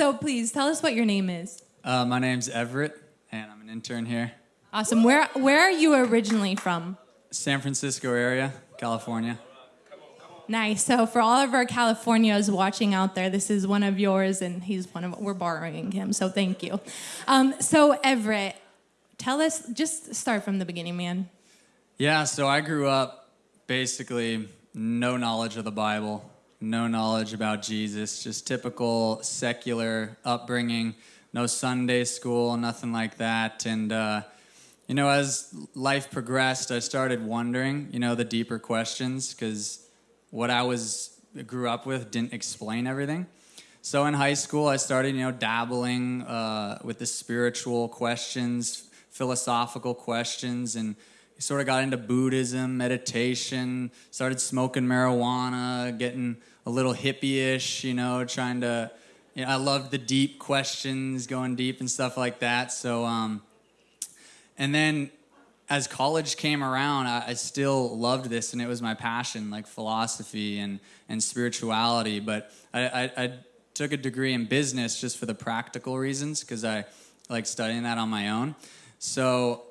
So please tell us what your name is. Uh, my name's Everett, and I'm an intern here. Awesome. Where where are you originally from? San Francisco area, California. Nice. So for all of our Californios watching out there, this is one of yours, and he's one of we're borrowing him. So thank you. Um, so Everett, tell us. Just start from the beginning, man. Yeah, so I grew up basically no knowledge of the Bible, no knowledge about Jesus, just typical secular upbringing, no Sunday school, nothing like that. And, uh, you know, as life progressed, I started wondering, you know, the deeper questions because what I was grew up with didn't explain everything. So in high school, I started, you know, dabbling uh, with the spiritual questions, philosophical questions, and sort of got into Buddhism, meditation, started smoking marijuana, getting a little hippie-ish, you know, trying to. You know, I loved the deep questions, going deep and stuff like that. So, um, and then as college came around, I, I, still loved this, and it was my passion, like philosophy and and spirituality. But I, I, I took a degree in business just for the practical reasons, because I like studying that on my own. So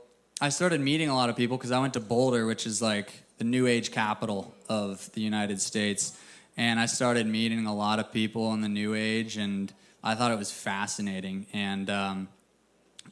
I started meeting a lot of people because I went to Boulder, which is like the new age capital of the United States. And I started meeting a lot of people in the new age, and I thought it was fascinating. And um,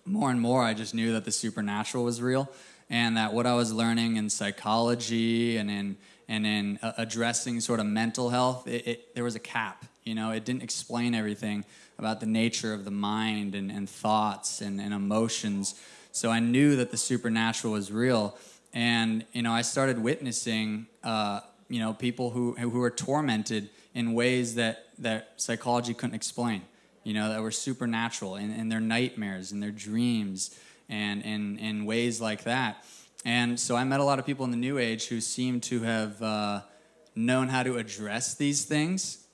more and more, I just knew that the supernatural was real, and that what I was learning in psychology and in and in uh, addressing sort of mental health, it, it, there was a cap. You know, it didn't explain everything about the nature of the mind and, and thoughts and, and emotions. So I knew that the supernatural was real. And, you know, I started witnessing, uh, you know, people who, who were tormented in ways that, that psychology couldn't explain, you know, that were supernatural in, in their nightmares and their dreams and in, in ways like that. And so I met a lot of people in the New Age who seemed to have uh, known how to address these things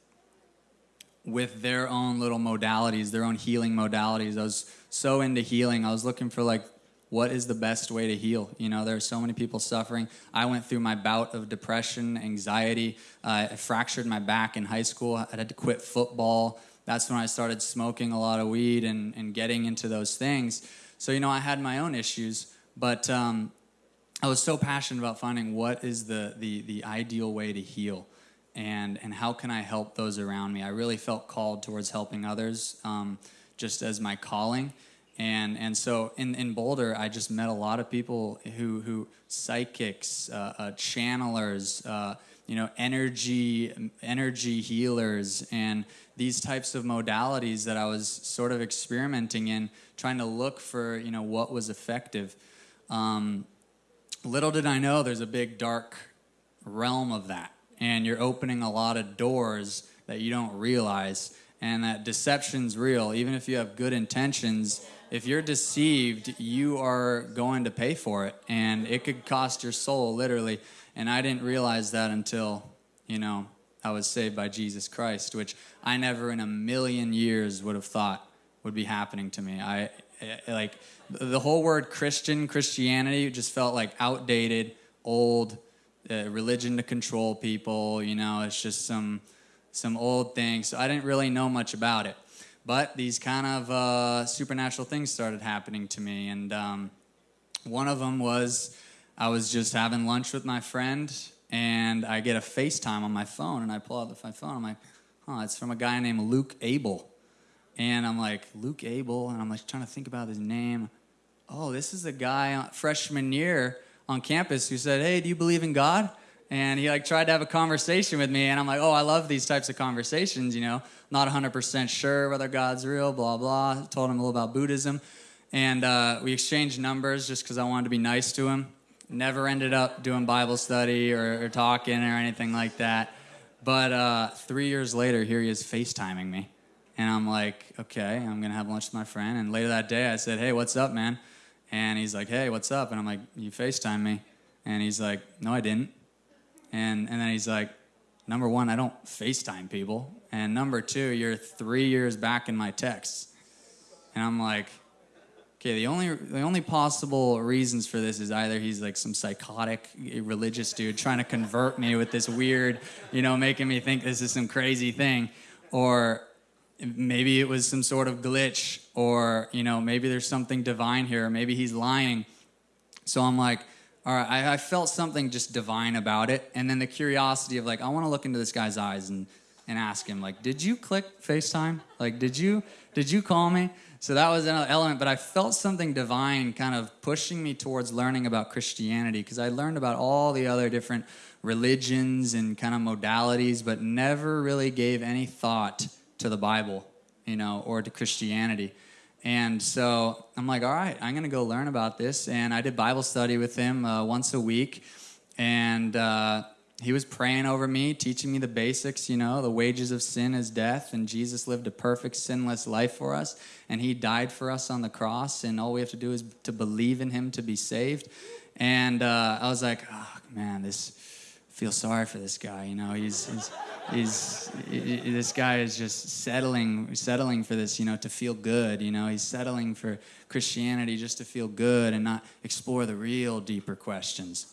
with their own little modalities, their own healing modalities. I was so into healing. I was looking for like what is the best way to heal? You know, there are so many people suffering. I went through my bout of depression, anxiety. Uh, I fractured my back in high school. I had to quit football. That's when I started smoking a lot of weed and, and getting into those things. So, you know, I had my own issues, but um, I was so passionate about finding what is the, the, the ideal way to heal and, and how can I help those around me. I really felt called towards helping others um, just as my calling and and so in, in Boulder, I just met a lot of people who who psychics, uh, uh, channelers, uh, you know, energy energy healers, and these types of modalities that I was sort of experimenting in, trying to look for you know what was effective. Um, little did I know, there's a big dark realm of that, and you're opening a lot of doors that you don't realize, and that deception's real. Even if you have good intentions if you're deceived, you are going to pay for it, and it could cost your soul literally. And I didn't realize that until, you know, I was saved by Jesus Christ, which I never in a million years would have thought would be happening to me. I like the whole word Christian, Christianity just felt like outdated, old, uh, religion to control people. You know, it's just some some old thing. So I didn't really know much about it. But these kind of uh, supernatural things started happening to me. And um, one of them was I was just having lunch with my friend, and I get a FaceTime on my phone, and I pull out the phone. I'm like, huh, it's from a guy named Luke Abel. And I'm like, Luke Abel? And I'm like trying to think about his name. Oh, this is the guy freshman year on campus who said, hey, do you believe in God? And he like tried to have a conversation with me and i'm like oh i love these types of conversations you know. Not 100% sure whether god's real blah blah. Told him a little about buddhism. And uh, we exchanged numbers just because i wanted to be nice to him. Never ended up doing bible study or, or talking or anything like that. But uh, three years later here he is facetiming me. And i'm like okay i'm gonna have lunch with my friend. And later that day i said hey what's up man? And he's like hey what's up? And i'm like you facetime me. And he's like no i didn't and, and then he's like, number one, I don't FaceTime people. And number two, you're three years back in my texts. And I'm like, okay, the only, the only possible reasons for this is either he's like some psychotic eh, religious dude trying to convert me with this weird, you know, making me think this is some crazy thing, or maybe it was some sort of glitch, or you know, maybe there's something divine here, maybe he's lying. So I'm like, all right, I, I felt something just divine about it, and then the curiosity of like, I want to look into this guy's eyes and and ask him like, did you click FaceTime? Like, did you did you call me? So that was another element, but I felt something divine kind of pushing me towards learning about Christianity because I learned about all the other different religions and kind of modalities, but never really gave any thought to the Bible, you know, or to Christianity. And so I'm like, all right, I'm going to go learn about this. And I did Bible study with him uh, once a week. And uh, he was praying over me, teaching me the basics, you know, the wages of sin is death, and Jesus lived a perfect, sinless life for us, and he died for us on the cross, and all we have to do is to believe in him to be saved. And uh, I was like, oh, man, this feel sorry for this guy, you know, he's, he's, he's he, this guy is just settling, settling for this, you know, to feel good, you know, he's settling for Christianity just to feel good and not explore the real deeper questions.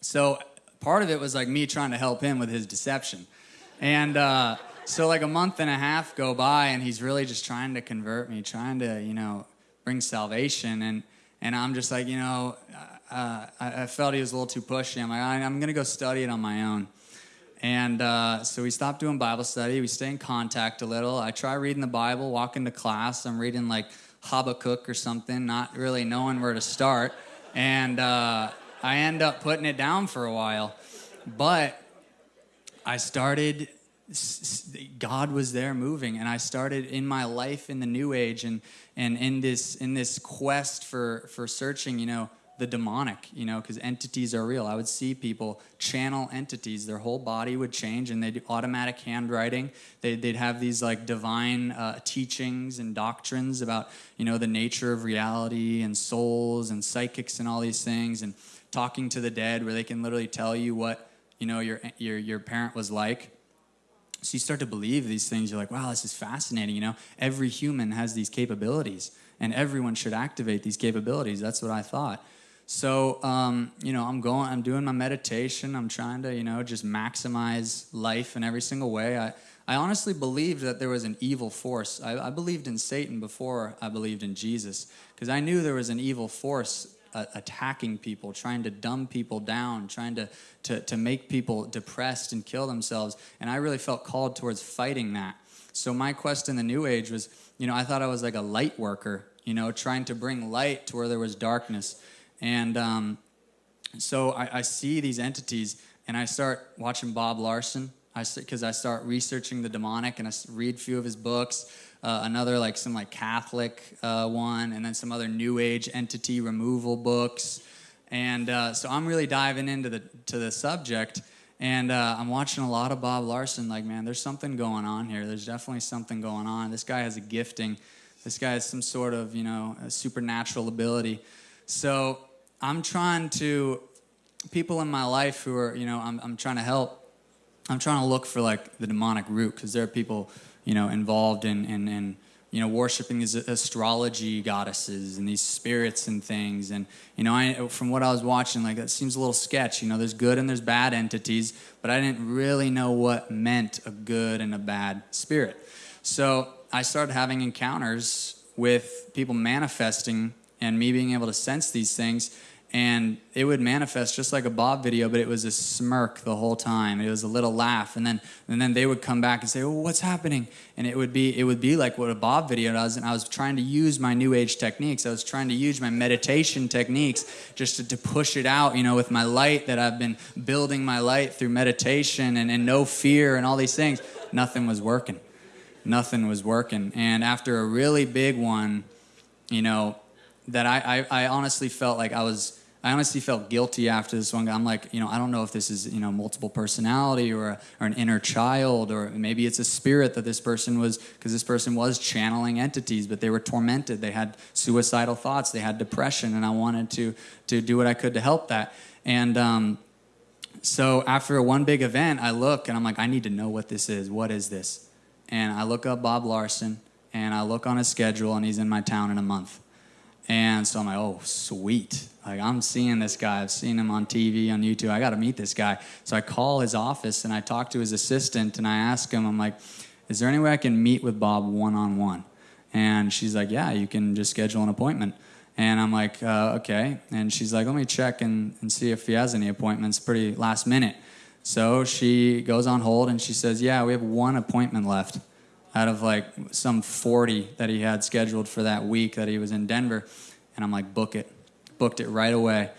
So part of it was like me trying to help him with his deception. And uh, so, like, a month and a half go by, and he's really just trying to convert me, trying to, you know, bring salvation. And, and I'm just like, you know, uh, I, I, felt he was a little too pushy. I'm like, I'm going to go study it on my own. And uh, so we stopped doing Bible study. We stay in contact a little. I try reading the Bible, walk into class. I'm reading like Habakkuk or something, not really knowing where to start. And uh, I end up putting it down for a while. But I started, God was there moving, and I started in my life in the new age and, and in, this, in this quest for, for searching, you know, the demonic, you know, because entities are real. I would see people channel entities. Their whole body would change, and they'd do automatic handwriting. They'd, they'd have these like divine uh, teachings and doctrines about, you know, the nature of reality and souls and psychics and all these things. And talking to the dead where they can literally tell you what you know your your your parent was like so you start to believe these things you're like wow this is fascinating you know every human has these capabilities and everyone should activate these capabilities that's what i thought so um, you know i'm going i'm doing my meditation i'm trying to you know just maximize life in every single way i I honestly believed that there was an evil force. I, I believed in Satan before I believed in Jesus because I knew there was an evil force uh, attacking people, trying to dumb people down, trying to, to, to make people depressed and kill themselves. And I really felt called towards fighting that. So my quest in the New Age was, you know, I thought I was like a light worker, you know, trying to bring light to where there was darkness. And um, so I, I see these entities and I start watching Bob Larson because I, I, start researching the demonic and I read a few of his books uh, another like some like Catholic uh, one, and then some other New Age entity removal books. And uh, so I'm really diving into the to the subject, and uh, I'm watching a lot of Bob Larson. Like, man, there's something going on here. There's definitely something going on. This guy has a gifting. This guy has some sort of you know supernatural ability. So I'm trying to people in my life who are you know I'm, I'm trying to help. I'm trying to look for like the demonic root because there are people you know, involved in, in, in you know, worshiping these astrology goddesses and these spirits and things. And, you know, I, from what I was watching, like, that seems a little sketch. You know, there's good and there's bad entities, but I didn't really know what meant a good and a bad spirit. So I started having encounters with people manifesting and me being able to sense these things and it would manifest just like a Bob video, but it was a smirk the whole time. It was a little laugh, and then and then they would come back and say, "Well, what's happening?" And it would be it would be like what a Bob video does. And I was trying to use my New Age techniques. I was trying to use my meditation techniques just to, to push it out, you know, with my light that I've been building my light through meditation and, and no fear and all these things. Nothing was working. Nothing was working. And after a really big one, you know, that I, I, I honestly felt like I was I honestly felt guilty after this one. I'm like, you know, I don't know if this is, you know, multiple personality or, a, or an inner child, or maybe it's a spirit that this person was, because this person was channeling entities, but they were tormented. They had suicidal thoughts. They had depression, and I wanted to to do what I could to help that. And um, so after one big event, I look and I'm like, I need to know what this is. What is this? And I look up Bob Larson, and I look on his schedule, and he's in my town in a month. And so I'm like, oh, sweet. Like, I'm seeing this guy. I've seen him on TV, on YouTube. I got to meet this guy. So I call his office and I talk to his assistant and I ask him, I'm like, Is there any way I can meet with Bob one on one? And she's like, Yeah, you can just schedule an appointment. And I'm like, uh, Okay. And she's like, Let me check and, and see if he has any appointments pretty last minute. So she goes on hold and she says, Yeah, we have one appointment left out of like some 40 that he had scheduled for that week that he was in Denver. And I'm like, Book it. Booked it right away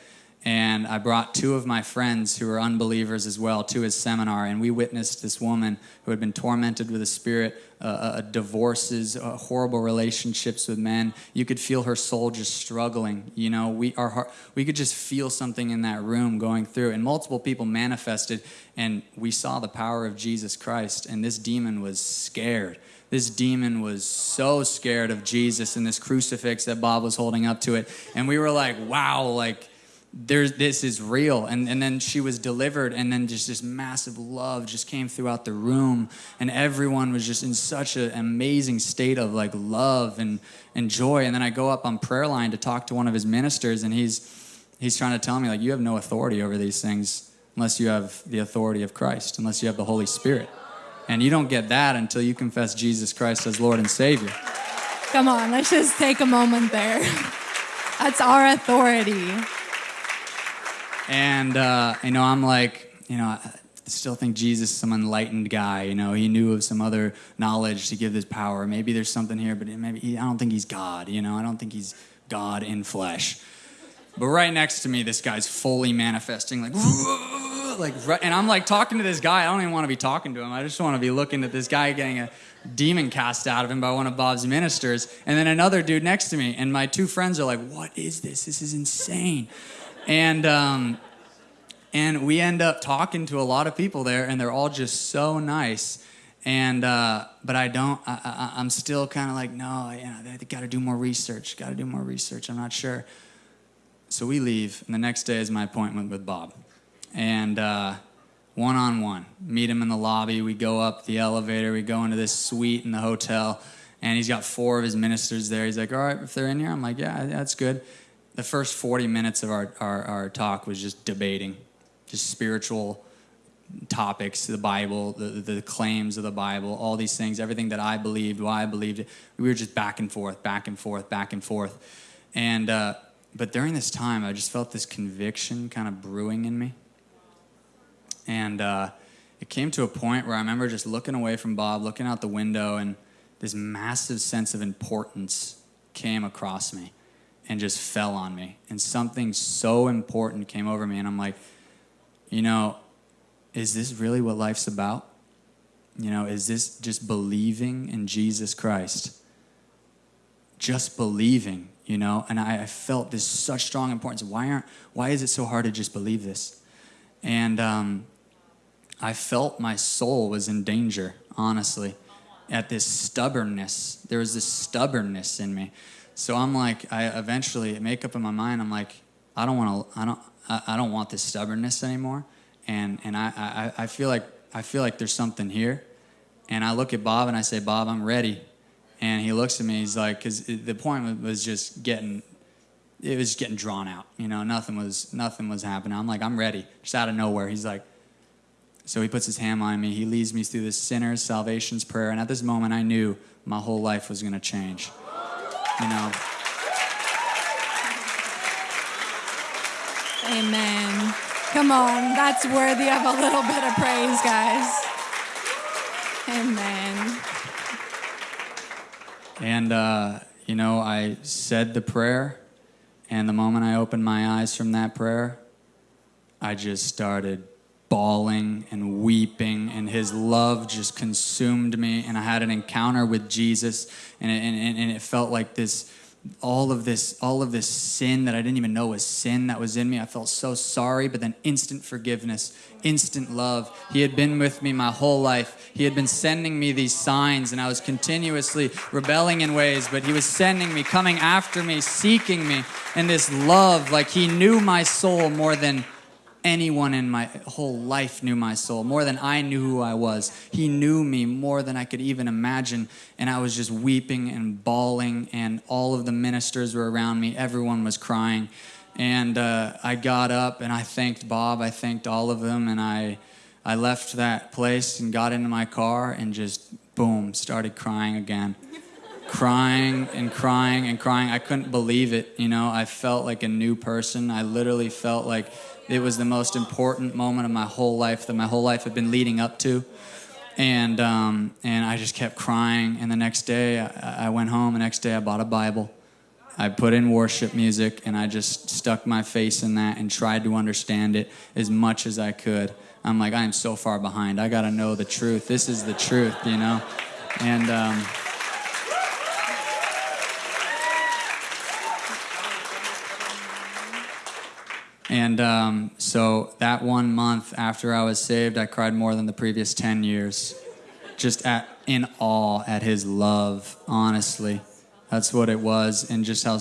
and I brought two of my friends who were unbelievers as well to his seminar, and we witnessed this woman who had been tormented with a spirit, uh, uh, divorces, uh, horrible relationships with men. You could feel her soul just struggling. You know, we our heart, we could just feel something in that room going through, and multiple people manifested, and we saw the power of Jesus Christ, and this demon was scared this demon was so scared of Jesus and this crucifix that Bob was holding up to it. And we were like, wow, like there's this is real. And, and then she was delivered and then just this massive love just came throughout the room. And everyone was just in such an amazing state of like love and, and joy. And then i go up on prayer line to talk to one of his ministers and he's he's trying to tell me like you have no authority over these things unless you have the authority of christ unless you have the holy spirit. And you don't get that until you confess jesus christ as lord and savior. Come on let's just take a moment there. That's our authority and, uh, you know, I'm like, you know, I still think Jesus is some enlightened guy. You know, he knew of some other knowledge to give this power. Maybe there's something here, but maybe he, I don't think he's God. You know, I don't think he's God in flesh. But right next to me, this guy's fully manifesting, like, like, and I'm like talking to this guy. I don't even want to be talking to him. I just want to be looking at this guy getting a demon cast out of him by one of Bob's ministers. And then another dude next to me, and my two friends are like, "What is this? This is insane." And um, and we end up talking to a lot of people there, and they're all just so nice. And uh, but I don't. I, I, am still kind of like, no, know, they got to do more research. Got to do more research. I'm not sure. So we leave, and the next day is my appointment with Bob, and one on one, meet him in the lobby. We go up the elevator. We go into this suite in the hotel, and he's got four of his ministers there. He's like, all right, if they're in here, I'm like, yeah, that's good the first 40 minutes of our, our, our talk was just debating, just spiritual topics, the Bible, the, the claims of the Bible, all these things, everything that I believed, why I believed it. We were just back and forth, back and forth, back and forth. And, uh, but during this time, I just felt this conviction kind of brewing in me. And uh, it came to a point where I remember just looking away from Bob, looking out the window, and this massive sense of importance came across me and just fell on me. And something so important came over me. And I'm like, you know, is this really what life's about? You know, is this just believing in Jesus Christ? Just believing, you know? And I, I felt this such strong importance. Why aren't, why is it so hard to just believe this? And um, I felt my soul was in danger, honestly, at this stubbornness. There was this stubbornness in me. So I'm like, I eventually make up in my mind. I'm like, I don't want to. I don't. I, I don't want this stubbornness anymore. And and I, I I feel like I feel like there's something here. And I look at Bob and I say, Bob, I'm ready. And he looks at me. He's like, because the point was just getting, it was getting drawn out. You know, nothing was nothing was happening. I'm like, I'm ready. Just out of nowhere, he's like. So he puts his hand on me. He leads me through this sinner's salvation's prayer. And at this moment, I knew my whole life was going to change you know. Amen. Come on, that's worthy of a little bit of praise, guys. Amen. And, uh, you know, I said the prayer, and the moment I opened my eyes from that prayer, I just started bawling and weeping, and his love just consumed me. And I had an encounter with Jesus, and it, and, and it felt like this all of this all of this sin that i didn't even know was sin that was in me i felt so sorry but then instant forgiveness instant love he had been with me my whole life he had been sending me these signs and i was continuously rebelling in ways but he was sending me coming after me seeking me and this love like he knew my soul more than anyone in my whole life knew my soul more than I knew who I was. He knew me more than I could even imagine. And I was just weeping and bawling, and all of the ministers were around me. Everyone was crying. And uh, I got up and I thanked Bob. I thanked all of them. And I, I left that place and got into my car and just boom, started crying again. crying and crying and crying. I couldn't believe it. You know, I felt like a new person. I literally felt like it was the most important moment of my whole life that my whole life had been leading up to. And, um, and I just kept crying. And the next day, I, I went home. The next day, I bought a Bible. I put in worship music and I just stuck my face in that and tried to understand it as much as I could. I'm like, I am so far behind. I got to know the truth. This is the truth, you know? And, um, And um, so that one month after I was saved, I cried more than the previous 10 years. Just at, in awe at his love, honestly. That's what it was. And just how,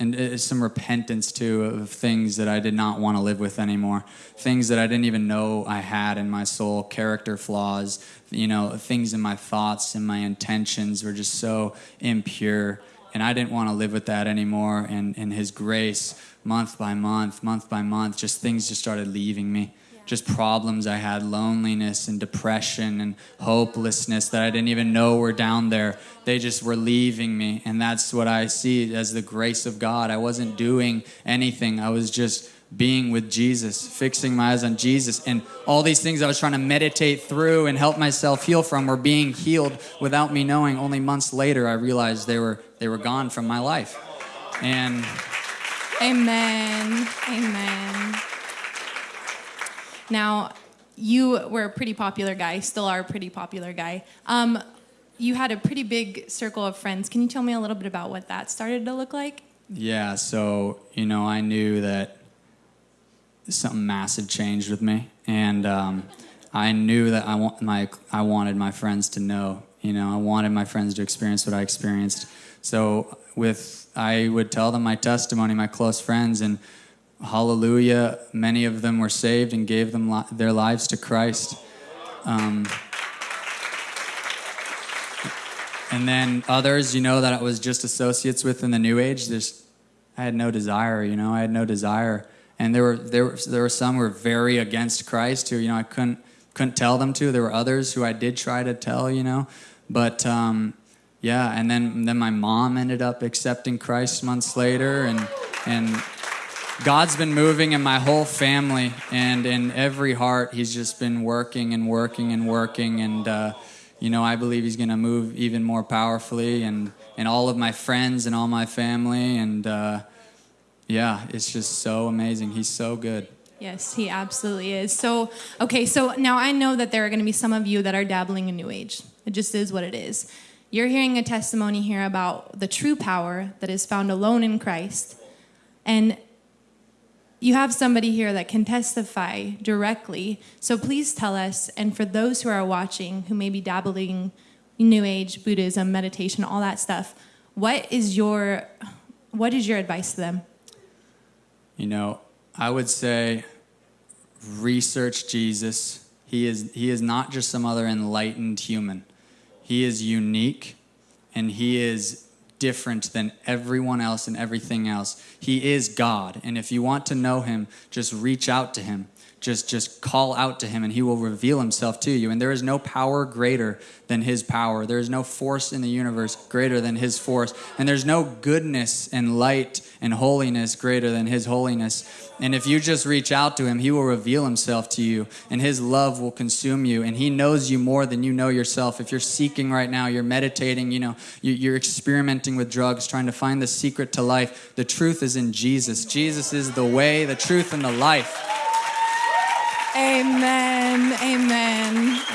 and some repentance too of things that I did not want to live with anymore. Things that I didn't even know I had in my soul, character flaws, you know, things in my thoughts and my intentions were just so impure. And I didn't want to live with that anymore. And, and his grace month by month, month by month, just things just started leaving me. Yeah. Just problems I had, loneliness and depression and hopelessness that I didn't even know were down there. They just were leaving me. And that's what I see as the grace of God. I wasn't doing anything, I was just being with Jesus, fixing my eyes on Jesus. And all these things I was trying to meditate through and help myself heal from were being healed without me knowing. Only months later, I realized they were, they were gone from my life. And Amen. Amen. Now, you were a pretty popular guy, still are a pretty popular guy. Um, you had a pretty big circle of friends. Can you tell me a little bit about what that started to look like? Yeah, so, you know, I knew that something massive changed with me. And um, I knew that I, want my, I wanted my friends to know. You know, I wanted my friends to experience what I experienced. So with I would tell them my testimony, my close friends, and hallelujah, many of them were saved and gave them li- their lives to Christ. Um, and then others, you know, that I was just associates with in the New Age. There's, I had no desire, you know, I had no desire. And there were there were, there were some who were very against Christ who, you know, I couldn't couldn't tell them to. There were others who I did try to tell, you know, but um, yeah, and then then my mom ended up accepting Christ months later, and and God's been moving in my whole family and in every heart. He's just been working and working and working, and uh, you know I believe He's going to move even more powerfully, and and all of my friends and all my family, and uh, yeah, it's just so amazing. He's so good. Yes, he absolutely is. So, okay, so now I know that there are going to be some of you that are dabbling in New Age. It just is what it is. You're hearing a testimony here about the true power that is found alone in Christ. And you have somebody here that can testify directly. So please tell us, and for those who are watching who may be dabbling New Age, Buddhism, meditation, all that stuff, what is your what is your advice to them? You know, I would say research Jesus. He is he is not just some other enlightened human. He is unique and he is different than everyone else and everything else. He is God. And if you want to know him, just reach out to him just just call out to him and he will reveal himself to you. And there is no power greater than his power. There is no force in the universe greater than his force. And there's no goodness and light and holiness greater than his holiness. And if you just reach out to him he will reveal himself to you and his love will consume you. And he knows you more than you know yourself. If you're seeking right now you're meditating you know you're experimenting with drugs trying to find the secret to life the truth is in jesus. Jesus is the way the truth and the life Amen. Amen.